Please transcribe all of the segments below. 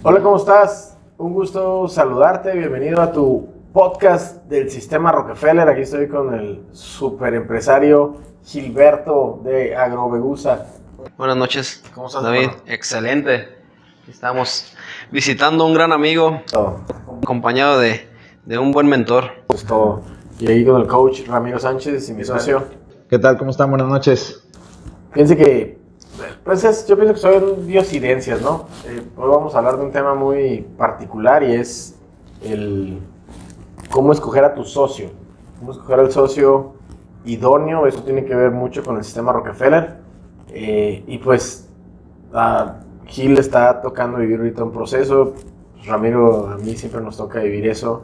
Hola, ¿cómo estás? Un gusto saludarte. Bienvenido a tu podcast del sistema Rockefeller. Aquí estoy con el super empresario Gilberto de Agrovegusa. Buenas noches. ¿Cómo estás, David? hermano? Excelente. Estamos visitando a un gran amigo, Todo. acompañado de, de un buen mentor. Es todo. Y ahí con el coach Ramiro Sánchez y mi socio. ¿Qué tal? ¿Cómo están? Buenas noches. Fíjense que, pues es- yo pienso que son diosidencias, ¿no? Eh, hoy vamos a hablar de un tema muy particular y es el cómo escoger a tu socio. Cómo escoger al socio idóneo, eso tiene que ver mucho con el sistema Rockefeller. Eh, y pues, a Gil está tocando vivir ahorita un proceso. Pues, Ramiro, a mí siempre nos toca vivir eso.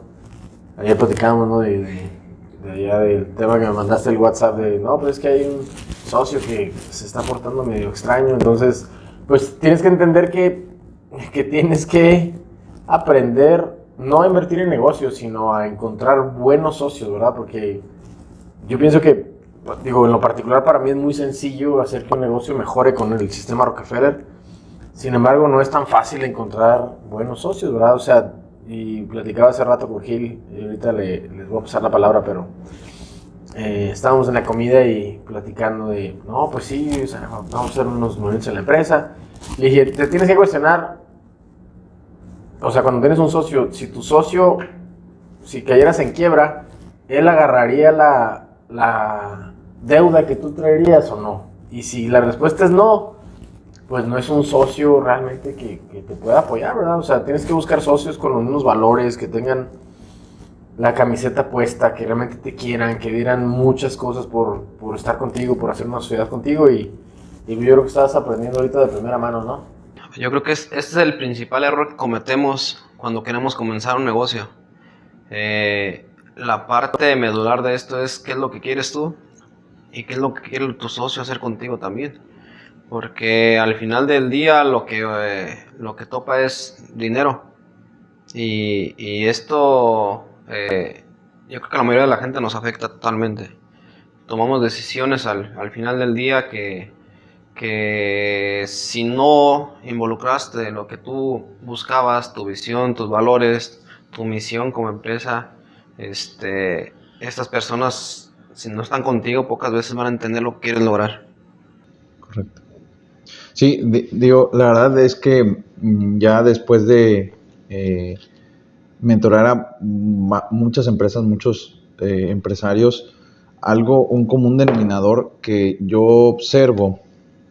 Ayer platicábamos, ¿no? De, de- de allá del tema que me mandaste el WhatsApp de, no, pues es que hay un socio que se está portando medio extraño, entonces, pues tienes que entender que, que tienes que aprender no a invertir en negocios, sino a encontrar buenos socios, ¿verdad? Porque yo pienso que, digo, en lo particular para mí es muy sencillo hacer que un negocio mejore con el sistema Rockefeller, sin embargo, no es tan fácil encontrar buenos socios, ¿verdad? O sea, y platicaba hace rato con Gil, y ahorita le- les voy a pasar la palabra, pero eh, estábamos en la comida y platicando de, no, pues sí, o sea, vamos a hacer unos movimientos en la empresa. Le dije, te tienes que cuestionar, o sea, cuando tienes un socio, si tu socio, si cayeras en quiebra, él agarraría la, la deuda que tú traerías o no. Y si la respuesta es no, pues no es un socio realmente que, que te pueda apoyar, ¿verdad? O sea, tienes que buscar socios con los mismos valores, que tengan la camiseta puesta, que realmente te quieran, que dieran muchas cosas por, por estar contigo, por hacer una sociedad contigo y, yo creo que estás aprendiendo ahorita de primera mano, ¿no? Yo creo que es- este es el principal error que cometemos cuando queremos comenzar un negocio. Eh, la parte medular de esto es qué es lo que quieres tú y qué es lo que quiere tu socio hacer contigo también. Porque al final del día lo que, eh, lo que topa es dinero. Y esto, eh, yo creo que a la mayoría de la gente nos afecta totalmente. Tomamos decisiones al, al final del día que, que si no involucraste lo que tú buscabas, tu visión, tus valores, tu misión como empresa, este, estas personas, si no están contigo, pocas veces van a entender lo que quieres lograr. Correcto. Sí, di- digo, la verdad es que mm, ya después de eh, mentorar a muchas empresas, muchos eh, empresarios, algo, un común denominador que yo observo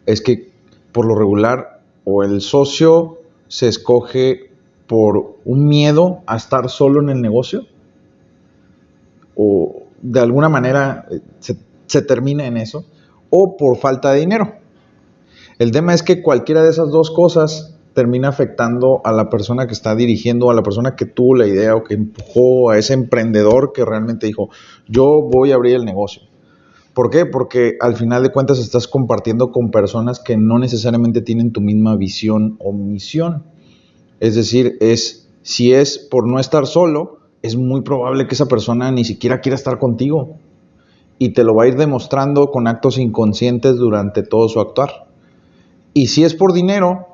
es que por lo regular o el socio se escoge por un miedo a estar solo en el negocio o de alguna manera eh, se termina en eso o por falta de dinero. El tema es que cualquiera de esas dos cosas termina afectando a la persona que está dirigiendo, a la persona que tuvo la idea o que empujó a ese emprendedor que realmente dijo, yo voy a abrir el negocio. ¿Por qué? Porque al final de cuentas estás compartiendo con personas que no necesariamente tienen tu misma visión o misión. Es decir, es si es por no estar solo, es muy probable que esa persona ni siquiera quiera estar contigo y te lo va a ir demostrando con actos inconscientes durante todo su actuar. Y si es por dinero,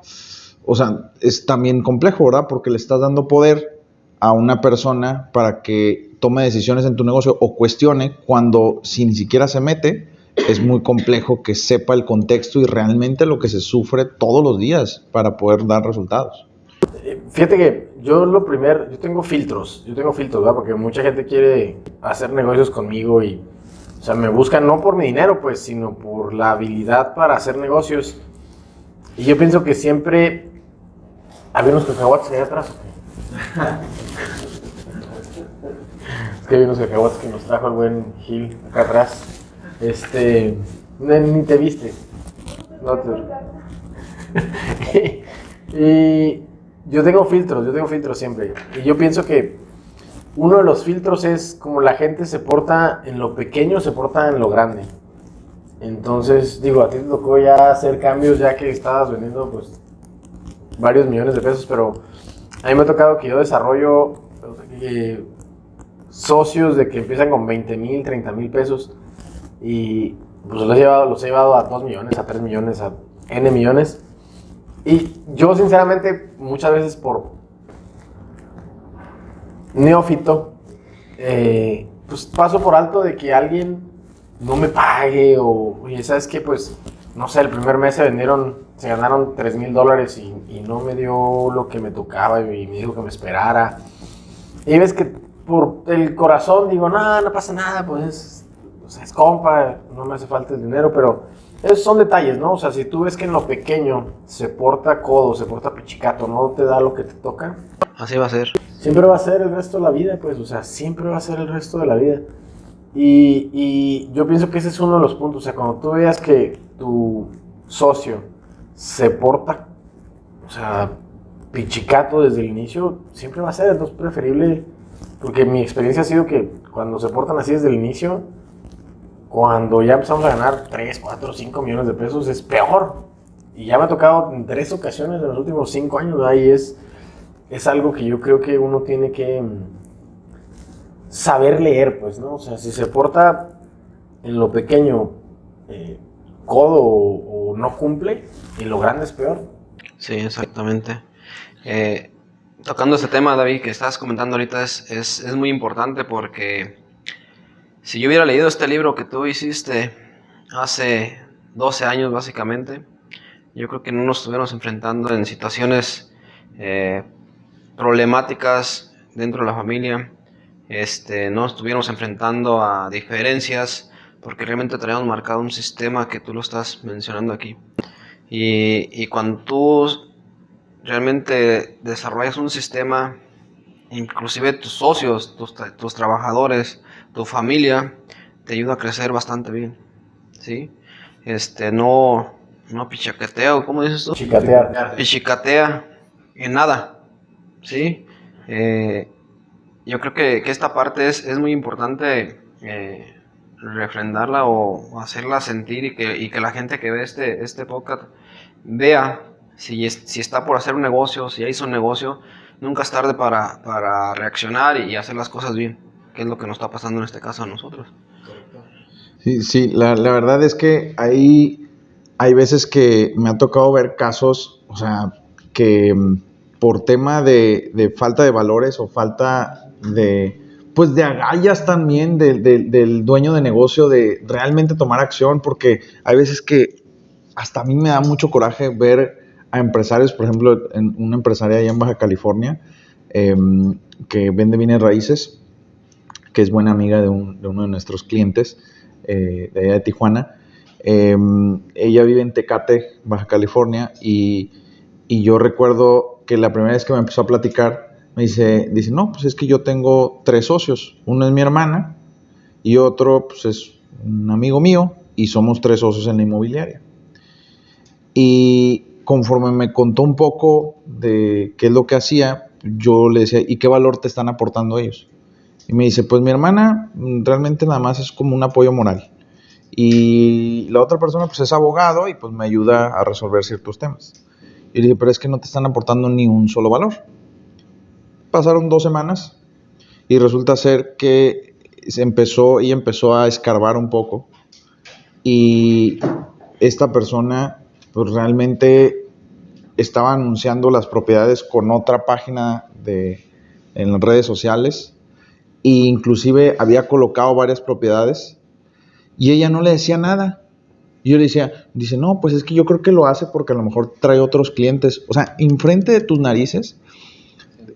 o sea, es también complejo, ¿verdad? Porque le estás dando poder a una persona para que tome decisiones en tu negocio o cuestione cuando si ni siquiera se mete, es muy complejo que sepa el contexto y realmente lo que se sufre todos los días para poder dar resultados. Fíjate que yo lo primero, yo tengo filtros, yo tengo filtros, ¿verdad? Porque mucha gente quiere hacer negocios conmigo y, o sea, me buscan no por mi dinero, pues, sino por la habilidad para hacer negocios. Y yo pienso que siempre había unos cacahuates allá atrás. es que hay unos cacahuates que nos trajo el buen Gil acá atrás. Este, ni, te viste. No te... y yo tengo filtros, yo tengo filtros siempre. Y yo pienso que uno de los filtros es como la gente se porta en lo pequeño, se porta en lo grande. Entonces, digo, a ti te tocó ya hacer cambios ya que estabas vendiendo pues varios millones de pesos, pero a mí me ha tocado que yo desarrollo eh, socios de que empiezan con 20 mil, 30 mil pesos y pues los he, llevado, los he llevado a 2 millones, a 3 millones, a N millones. Y yo, sinceramente, muchas veces por neófito, eh, pues paso por alto de que alguien no me pague o, oye, ¿sabes qué? Pues, no sé, el primer mes se vendieron, se ganaron 3 mil dólares y, y no me dio lo que me tocaba y me dijo que me esperara. Y ves que por el corazón digo, no, no pasa nada, pues es, es compa, no me hace falta el dinero, pero esos son detalles, ¿no? O sea, si tú ves que en lo pequeño se porta codo, se porta pichicato, no te da lo que te toca, Así va a ser. siempre va a ser el resto de la vida, pues, o sea, siempre va a ser el resto de la vida. Y, y yo pienso que ese es uno de los puntos, o sea, cuando tú veas que tu socio se porta, o sea, pichicato desde el inicio, siempre va a ser, entonces preferible, porque mi experiencia ha sido que cuando se portan así desde el inicio, cuando ya empezamos a ganar 3, 4, 5 millones de pesos, es peor. Y ya me ha tocado en tres ocasiones en los últimos 5 años, ¿verdad? y es, es algo que yo creo que uno tiene que mm, saber leer, pues, ¿no? O sea, si se porta en lo pequeño eh, codo o, no cumple, en lo grande es peor. Sí, exactamente. Eh, tocando ese tema, David, que estás comentando ahorita, es, es, es muy importante porque si yo hubiera leído este libro que tú hiciste hace 12 años, básicamente, yo creo que no nos estuviéramos enfrentando en situaciones eh, problemáticas dentro de la familia, este, no estuviéramos enfrentando a diferencias, porque realmente traíamos marcado un sistema que tú lo estás mencionando aquí. Y, y cuando tú realmente desarrollas un sistema, inclusive tus socios, tus, tus trabajadores, tu familia, te ayuda a crecer bastante bien, ¿sí? Este, no, no pichaquetea, ¿o ¿cómo dices tú? Chicatear. pichicatea en nada, ¿sí? Eh, yo creo que, que esta parte es, es muy importante eh, refrendarla o, hacerla sentir y que, y que la gente que ve este, este podcast vea si, es- si está por hacer un negocio, si ya hizo un negocio, nunca es tarde para, para reaccionar y hacer las cosas bien, que es lo que nos está pasando en este caso a nosotros. Sí, sí, la, la verdad es que hay, hay veces que me ha tocado ver casos, o sea, que mm, por tema de, de falta de valores o falta de, pues de agallas también del- del- dueño de negocio de realmente tomar acción, porque hay veces que hasta a mí me da mucho coraje ver a empresarios, por ejemplo, en una empresaria allá en Baja California, em, que vende bienes raíces, que es buena amiga de, un- de uno de nuestros clientes eh, de allá de Tijuana. Eh, ella vive en Tecate, Baja California, y, y yo recuerdo que la primera vez que me empezó a platicar, me dice, dice, no, pues es que yo tengo tres socios. Uno es mi hermana y otro pues, es un amigo mío y somos tres socios en la inmobiliaria. Y conforme me contó un poco de qué es lo que hacía, yo le decía, ¿y qué valor te están aportando ellos? Y me dice, pues mi hermana mm, realmente nada más es como un apoyo moral. Y la otra persona pues es abogado y pues me ayuda a resolver ciertos temas. Y le dije, pero es que no te están aportando ni un solo valor. Pasaron dos semanas y resulta ser que se empezó, ella empezó a escarbar un poco y esta persona pues realmente estaba anunciando las propiedades con otra página de, en redes sociales e inclusive había colocado varias propiedades y ella no le decía nada. Y yo le decía, dice, no, pues es que yo creo que lo hace porque a lo mejor trae otros clientes. O sea, enfrente de tus narices,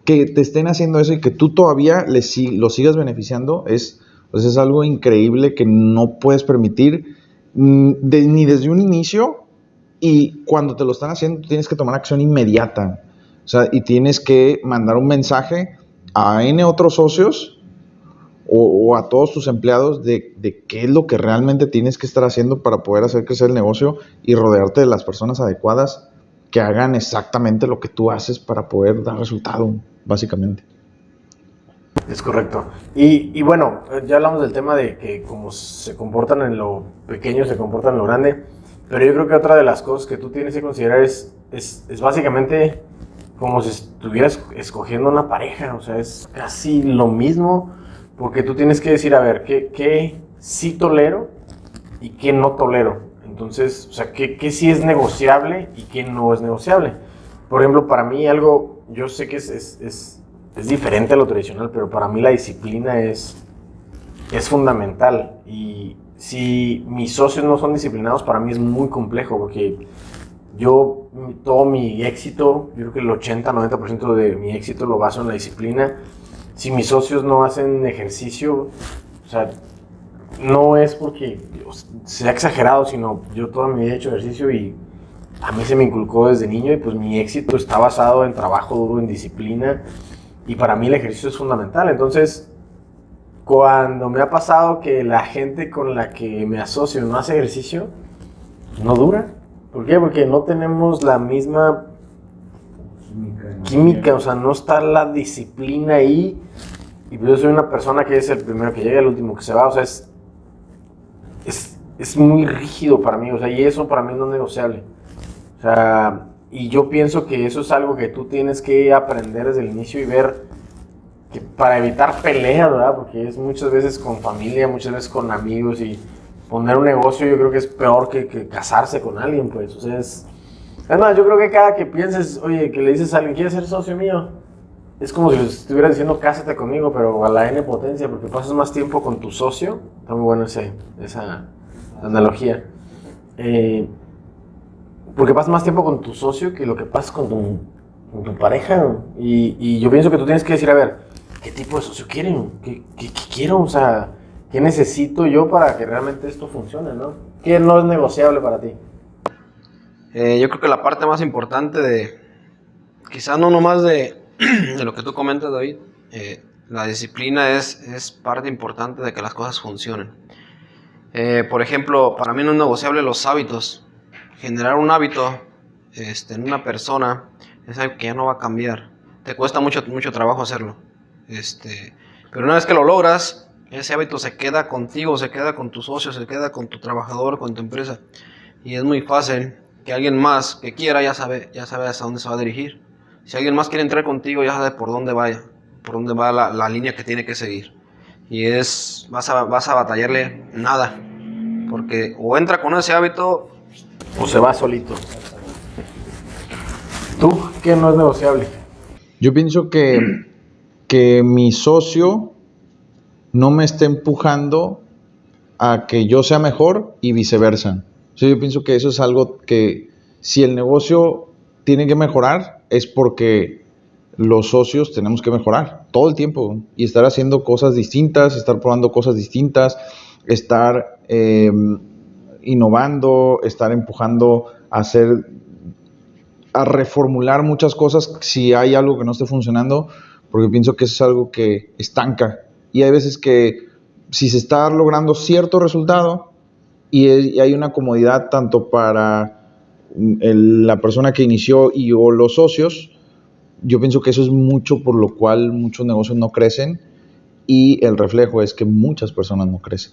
que te estén haciendo eso y que tú todavía le, si- lo sigas beneficiando, es, pues es algo increíble que no puedes permitir mm, ni desde un inicio y cuando te lo están haciendo, tienes que tomar acción inmediata. O sea, y tienes que mandar un mensaje a N otros socios o, o a todos tus empleados de, de qué es lo que realmente tienes que estar haciendo para poder hacer crecer el negocio y rodearte de las personas adecuadas que hagan exactamente lo que tú haces para poder dar resultado, básicamente. Es correcto. Y, bueno, ya hablamos del tema de que como se comportan en lo pequeño, se comportan en lo grande. Pero yo creo que otra de las cosas que tú tienes que considerar es, es, es básicamente como si estuvieras escogiendo una pareja. O sea, es casi lo mismo. Porque tú tienes que decir, a ver, ¿qué, qué sí tolero y qué no tolero Entonces, o sea, ¿qué, qué sí es negociable y qué no es negociable? Por ejemplo, para mí algo, yo sé que es, es, es, es diferente a lo tradicional, pero para mí la disciplina es, es fundamental. Y si mis socios no son disciplinados, para mí es muy complejo, porque yo, todo mi éxito, yo creo que el 80-90% de mi éxito lo baso en la disciplina. Si mis socios no hacen ejercicio, o sea, no es porque sea exagerado, sino yo toda mi vida he hecho ejercicio y a mí se me inculcó desde niño y pues mi éxito está basado en trabajo duro, en disciplina y para mí el ejercicio es fundamental. Entonces, cuando me ha pasado que la gente con la que me asocio no hace ejercicio, no dura. ¿Por qué? Porque no tenemos la misma química, o sea, no está la disciplina ahí. Y pues yo soy una persona que es el primero que llega, el último que se va, o sea, es, es, es muy rígido para mí, o sea, y eso para mí no es negociable. O sea, y yo pienso que eso es algo que tú tienes que aprender desde el inicio y ver que para evitar peleas, ¿verdad? Porque es muchas veces con familia, muchas veces con amigos y poner un negocio yo creo que es peor que, casarse con alguien, pues. O sea, es... Además, yo creo que cada que pienses, oye, que le dices a alguien, ¿quieres ser socio mío? Es como si estuviera diciendo, cásate conmigo, pero a la N potencia, porque pasas más tiempo con tu socio. Está muy bueno ese, esa analogía. Eh, porque pasas más tiempo con tu socio que lo que pasas con tu, con tu pareja. Y, y, yo pienso que tú tienes que decir, a ver, ¿qué tipo de socio quieren? ¿Qué, qué, qué quiero? O sea, ¿qué necesito yo para que realmente esto funcione? ¿no? ¿Qué no es negociable para ti? Eh, yo creo que la parte más importante de, quizás no nomás de, de lo que tú comentas, David, eh, la disciplina es, parte importante de que las cosas funcionen. Eh, por ejemplo, para mí no es negociable los hábitos. Generar un hábito este, en una persona es algo que ya no va a cambiar. Te cuesta mucho, mucho trabajo hacerlo. Este, pero una vez que lo logras, ese hábito se queda contigo, se queda con tus socios, se queda con tu trabajador, con tu empresa. Y es muy fácil que alguien más que quiera ya sabe, ya sabe hasta dónde se va a dirigir. Si alguien más quiere entrar contigo, ya sabe por dónde vaya, por dónde va la, línea que tiene que seguir. Y es, vas a, vas a batallarle nada. Porque o entra con ese hábito o se va solito. ¿Tú qué no es negociable? Yo pienso que, que mi socio no me esté empujando a que yo sea mejor y viceversa. Yo pienso que eso es algo que si el negocio tiene que mejorar es porque los socios tenemos que mejorar todo el tiempo y estar haciendo cosas distintas, estar probando cosas distintas, estar eh, innovando, estar empujando a hacer, a reformular muchas cosas si hay algo que no esté funcionando, porque pienso que eso es algo que estanca. Y hay veces que si se está logrando cierto resultado y, hay una comodidad tanto para la persona que inició y o los socios, yo pienso que eso es mucho por lo cual muchos negocios no crecen y el reflejo es que muchas personas no crecen.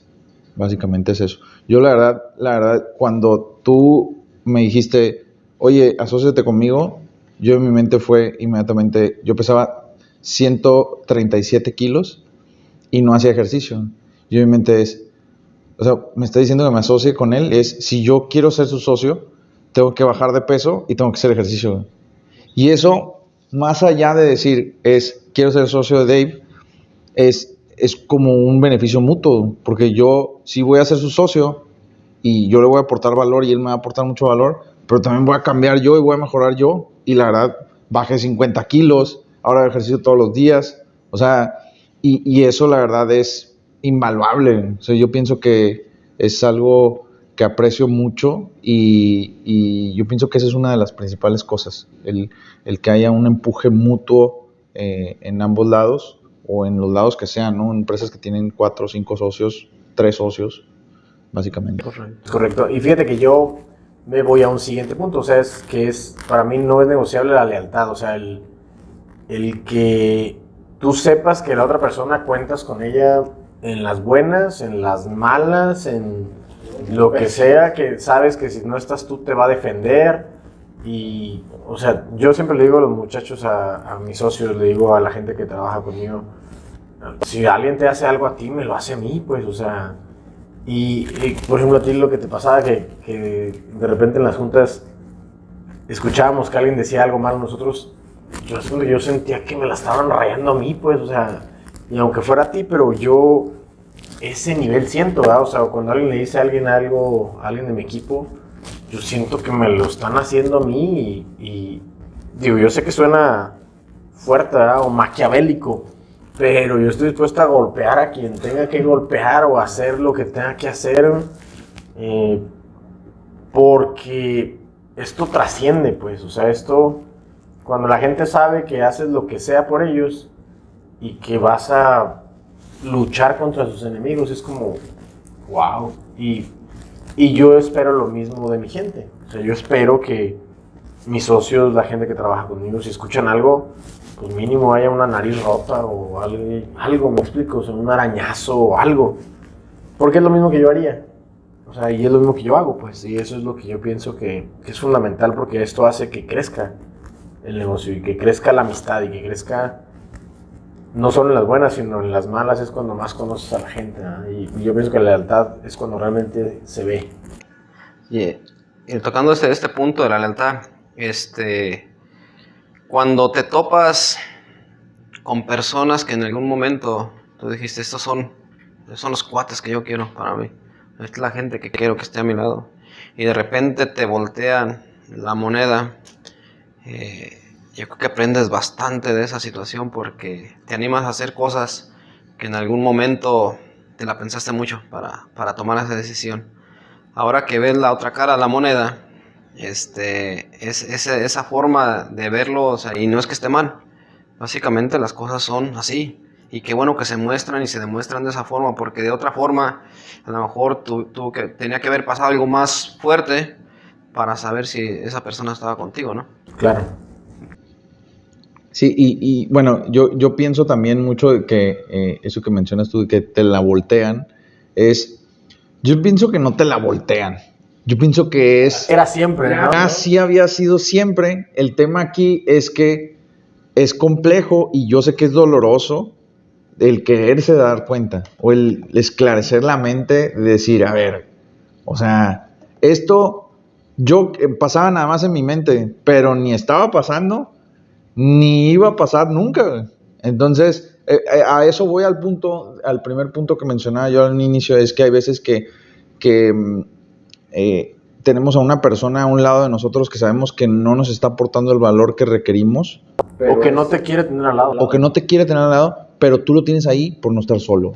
Básicamente es eso. Yo la verdad, la verdad, cuando tú me dijiste, oye, asóciate conmigo, yo en mi mente fue inmediatamente, yo pesaba 137 kilos y no hacía ejercicio. Yo en mi mente es, o sea, me está diciendo que me asocie con él, es, si yo quiero ser su socio, tengo que bajar de peso y tengo que hacer ejercicio. Y eso, más allá de decir, es, quiero ser socio de Dave, es, es como un beneficio mutuo, porque yo sí voy a ser su socio y yo le voy a aportar valor y él me va a aportar mucho valor, pero también voy a cambiar yo y voy a mejorar yo. Y la verdad, bajé 50 kilos, ahora ejercicio todos los días, o sea, y, y eso la verdad es invaluable. O sea, yo pienso que es algo que aprecio mucho y, yo pienso que esa es una de las principales cosas, el, el que haya un empuje mutuo eh, en ambos lados o en los lados que sean, ¿no? Empresas que tienen cuatro o cinco socios, tres socios, básicamente. Correcto. Correcto. Y fíjate que yo me voy a un siguiente punto, o sea, es que es, para mí no es negociable la lealtad, o sea, el, el que tú sepas que la otra persona cuentas con ella en las buenas, en las malas, en lo que sea, que sabes que si no estás tú te va a defender. Y, o sea, yo siempre le digo a los muchachos, a, a mis socios, le digo a la gente que trabaja conmigo, si alguien te hace algo a ti, me lo hace a mí, pues, o sea, Y, y, por ejemplo, a ti lo que te pasaba, que, que de repente en las juntas escuchábamos que alguien decía algo malo, nosotros, yo, yo sentía que me la estaban rayando a mí, pues, o sea, y aunque fuera a ti, pero yo ese nivel siento, ¿verdad? O sea, cuando alguien le dice a alguien algo, a alguien de mi equipo, yo siento que me lo están haciendo a mí y, digo, yo sé que suena fuerte, ¿verdad? O maquiavélico, pero yo estoy dispuesto a golpear a quien tenga que golpear o hacer lo que tenga que hacer, eh, porque esto trasciende, pues, o sea, esto, cuando la gente sabe que haces lo que sea por ellos y que vas a luchar contra sus enemigos, es como, wow, y, y yo espero lo mismo de mi gente, o sea, yo espero que mis socios, la gente que trabaja conmigo, si escuchan algo, pues mínimo haya una nariz rota o algo, algo me explico, o sea, un arañazo o algo. Porque es lo mismo que yo haría. O sea, y es lo mismo que yo hago, pues. Y eso es lo que yo pienso que, que es fundamental porque esto hace que crezca el negocio y que crezca la amistad y que crezca no solo en las buenas, sino en las malas es cuando más conoces a la gente. Y yo pienso que la lealtad es cuando realmente se ve. Y, tocando este, este punto de la lealtad, este, cuando te topas con personas que en algún momento tú dijiste, estos son, son los cuates que yo quiero para mí, es la gente que quiero que esté a mi lado, y de repente te voltean la moneda, eh, yo creo que aprendes bastante de esa situación porque te animas a hacer cosas que en algún momento te la pensaste mucho para, para tomar esa decisión. Ahora que ves la otra cara la moneda, este, es, es, esa forma de verlo, o sea, y no es que esté mal, básicamente las cosas son así, y qué bueno que se muestran y se demuestran de esa forma, porque de otra forma, a lo mejor tú, tú que tenía que haber pasado algo más fuerte para saber si esa persona estaba contigo, ¿no? Claro. Sí, y, y bueno, yo, yo pienso también mucho de que eh, eso que mencionas tú, de que te la voltean, es, yo pienso que no te la voltean, yo pienso que es... Era siempre, ¿no? Así había sido siempre. El tema aquí es que es complejo y yo sé que es doloroso el quererse dar cuenta o el esclarecer la mente de decir, a ver, o sea, esto yo eh, pasaba nada más en mi mente, pero ni estaba pasando, ni iba a pasar nunca. Entonces, eh, eh, a eso voy al punto, al primer punto que mencionaba yo al inicio, es que hay veces que, que mm, eh, tenemos a una persona a un lado de nosotros que sabemos que no nos está aportando el valor que requerimos. o que no te quiere tener al lado. O que no te quiere tener al lado, pero tú lo tienes ahí por no estar solo.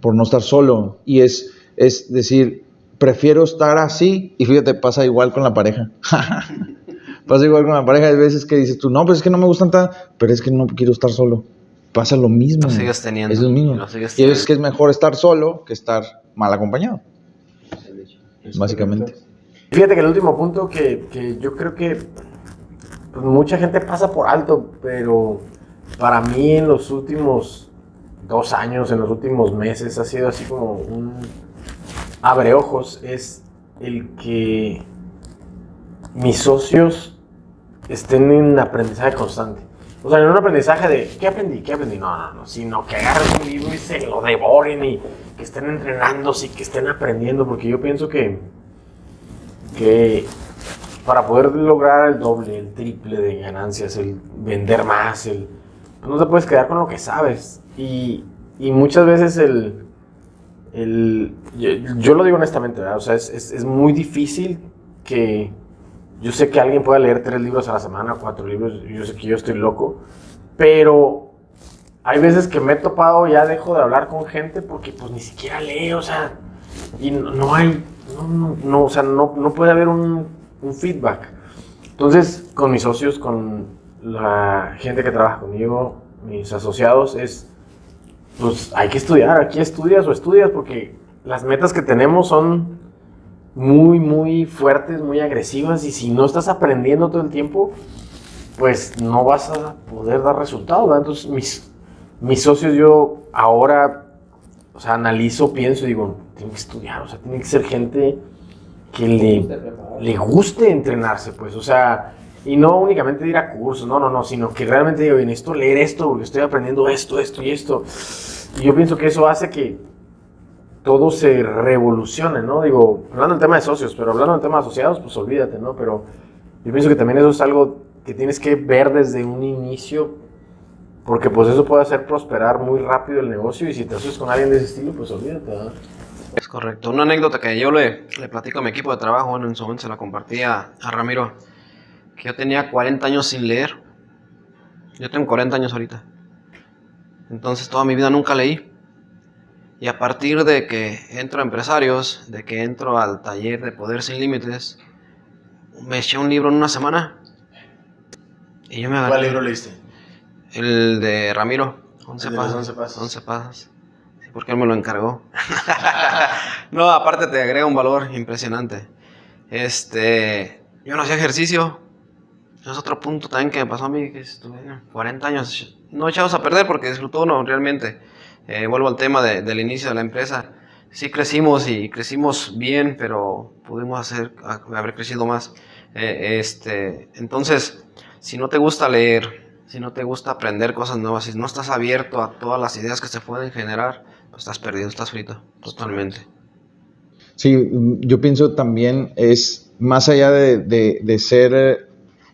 Por no estar solo. Y es, es decir, prefiero estar así. Y fíjate, pasa igual con la pareja. pasa igual con la pareja. Hay veces que dices tú, no, pues es que no me gustan tanto, pero es que no quiero estar solo. Pasa lo mismo. Lo sigues teniendo. Es lo mismo. Lo sigues y es que es mejor estar solo que estar mal acompañado. Básicamente. Fíjate que el último punto que, que yo creo que pues, mucha gente pasa por alto, pero para mí en los últimos dos años, en los últimos meses, ha sido así como un abre ojos, es el que mis socios estén en aprendizaje constante. O sea, en un aprendizaje de ¿qué aprendí? ¿Qué aprendí? No, no, no, sino que agarren un libro y se lo devoren y que estén entrenándose y que estén aprendiendo, porque yo pienso que, que para poder lograr el doble, el triple de ganancias, el vender más, el, pues no te puedes quedar con lo que sabes. Y, y muchas veces el, el yo, lo digo honestamente, ¿verdad? o sea, es, es muy difícil que yo sé que alguien pueda leer tres libros a la semana, cuatro libros, yo sé que yo estoy loco, pero hay veces que me he topado, ya dejo de hablar con gente porque pues ni siquiera leo, o sea, y no, no hay, no, no, no, o sea, no, no puede haber un, un, feedback. Entonces, con mis socios, con la gente que trabaja conmigo, mis asociados, es, pues hay que estudiar, aquí estudias o estudias porque las metas que tenemos son muy, muy fuertes, muy agresivas y si no estás aprendiendo todo el tiempo, pues no vas a poder dar resultados. ¿verdad? Entonces, mis, mis socios, yo ahora, o sea, analizo, pienso y digo, tiene que estudiar, o sea, tiene que ser gente que le, le guste entrenarse, pues, o sea, y no únicamente ir a cursos, no, no, no, sino que realmente digo, necesito leer esto porque estoy aprendiendo esto, esto y esto. Y yo pienso que eso hace que todo se revolucione, ¿no? Digo, hablando en tema de socios, pero hablando en tema de asociados, pues olvídate, ¿no? Pero yo pienso que también eso es algo que tienes que ver desde un inicio, porque pues eso puede hacer prosperar muy rápido el negocio y si te asocias con alguien de ese estilo, pues olvídate, ¿no? Es correcto. Una anécdota que yo le, platico a mi equipo de trabajo, bueno, en su momento se la compartí a Ramiro, que yo tenía 40 años sin leer. Yo tengo 40 años ahorita. Entonces toda mi vida nunca leí. Y a partir de que entro a empresarios, de que entro al taller de Poder Sin Límites, me eché un libro en una semana. Y yo me agarré. ¿Cuál libro leíste? El de Ramiro. 11 El de los pasos. 11 pasos. 11 pasos. Sí, porque él me lo encargó. no, aparte te agrega un valor impresionante. Este, yo no hacía ejercicio. Es otro punto también que me pasó a mí, que estuve 40 años no echados a perder porque disfrutó uno realmente. Eh, vuelvo al tema de- del inicio de la empresa. Sí crecimos y crecimos bien, pero pudimos hacer, haber crecido más. Eh, este, entonces, si no te gusta leer, si no te gusta aprender cosas nuevas, si no estás abierto a todas las ideas que se pueden generar, pues estás perdido, estás frito, totalmente. Sí, mm, yo pienso también es más allá de, de- de ser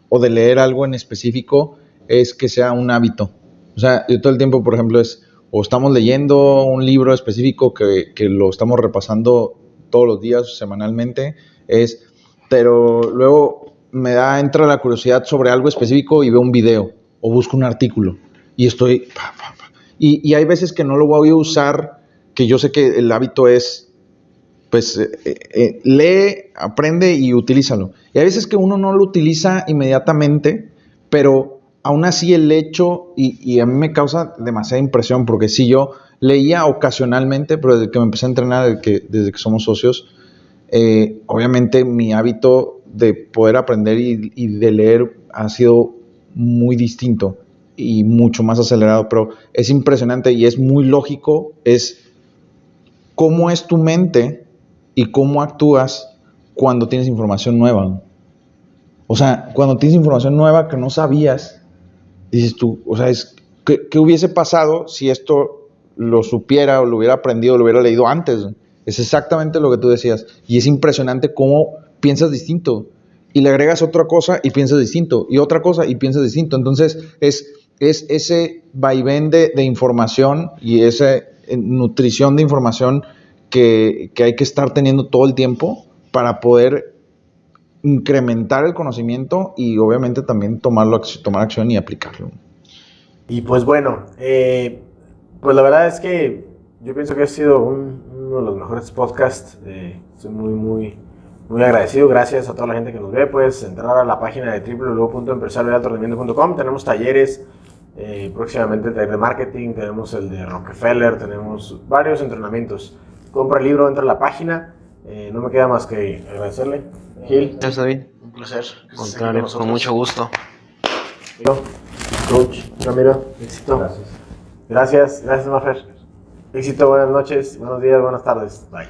o de leer algo en específico, es que sea un hábito. O sea, yo todo el tiempo, por ejemplo, es o estamos leyendo un libro específico que, que lo estamos repasando todos los días, semanalmente, es, pero luego me da, entra la curiosidad sobre algo específico y veo un video o busco un artículo y estoy... Y, y hay veces que no lo voy a usar, que yo sé que el hábito es pues eh, eh, lee, aprende y utilízalo. Y hay veces que uno no lo utiliza inmediatamente, pero aún así el hecho, y, y a mí me causa demasiada impresión, porque si yo leía ocasionalmente, pero desde que me empecé a entrenar, desde que, desde que somos socios, eh, obviamente mi hábito de poder aprender y, y de leer ha sido muy distinto y mucho más acelerado, pero es impresionante y es muy lógico, es cómo es tu mente y cómo actúas cuando tienes información nueva. O sea, cuando tienes información nueva que no sabías, dices tú, o sea, es, ¿qué, qué hubiese pasado si esto lo supiera o lo hubiera aprendido o lo hubiera leído antes? Es exactamente lo que tú decías. Y es impresionante cómo piensas distinto. Y le agregas otra cosa y piensas distinto. Y otra cosa y piensas distinto. Entonces, es, es ese vaivén de, de información y esa eh, nutrición de información que, que hay que estar teniendo todo el tiempo para poder incrementar el conocimiento y obviamente también tomarlo, tomar acción y aplicarlo. Y pues bueno, eh, pues la verdad es que yo pienso que ha sido un- uno de los mejores podcasts. eh, estoy muy, muy, muy agradecido. Gracias a toda la gente que nos ve. Puedes entrar a la página de www.empresariodealtorendimiento.com. Tenemos talleres, eh, próximamente el taller de marketing, tenemos el de Rockefeller, tenemos varios entrenamientos. Compra el libro, entra a la página. Eh, no me queda más que agradecerle. Gil, Gracias, David. un placer. Contrario, con mucho gusto. Coach, Ramiro, éxito. Gracias. Gracias, gracias, Mafer. Éxito, buenas noches, buenos días, buenas tardes. Bye.